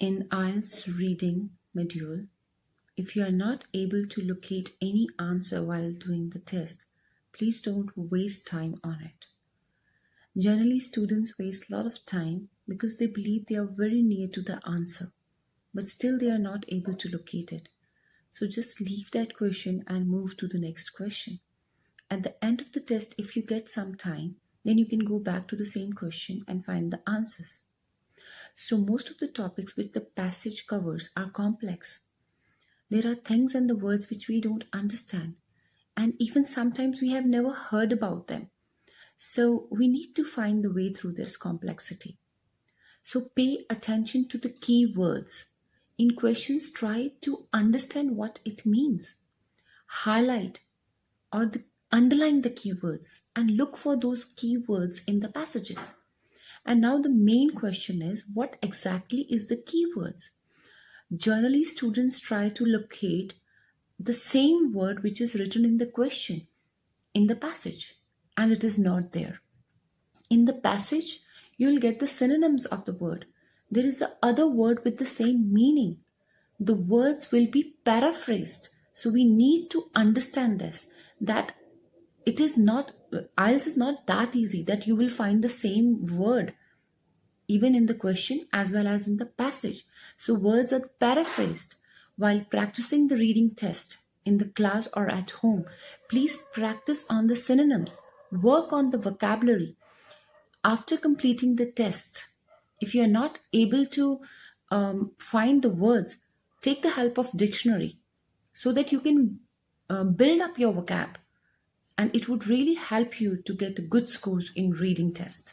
In IELTS reading module, if you are not able to locate any answer while doing the test, please don't waste time on it. Generally, students waste a lot of time because they believe they are very near to the answer, but still they are not able to locate it. So just leave that question and move to the next question. At the end of the test, if you get some time, then you can go back to the same question and find the answers. So most of the topics which the passage covers are complex. There are things and the words which we don't understand. And even sometimes we have never heard about them. So we need to find the way through this complexity. So pay attention to the key words. In questions, try to understand what it means. Highlight or the, underline the keywords and look for those keywords in the passages. And now the main question is what exactly is the keywords? Generally, students try to locate the same word which is written in the question in the passage and it is not there. In the passage, you'll get the synonyms of the word. There is the other word with the same meaning. The words will be paraphrased. So we need to understand this that it is not IELTS is not that easy that you will find the same word even in the question as well as in the passage. So words are paraphrased. While practicing the reading test in the class or at home, please practice on the synonyms. Work on the vocabulary. After completing the test, if you are not able to um, find the words, take the help of dictionary so that you can uh, build up your vocab and it would really help you to get good scores in reading test.